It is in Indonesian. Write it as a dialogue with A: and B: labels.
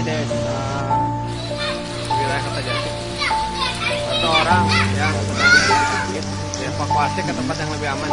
A: desa
B: wilayah Kota Jati. Satu orang yang sedang dievakuasi ke tempat yang lebih aman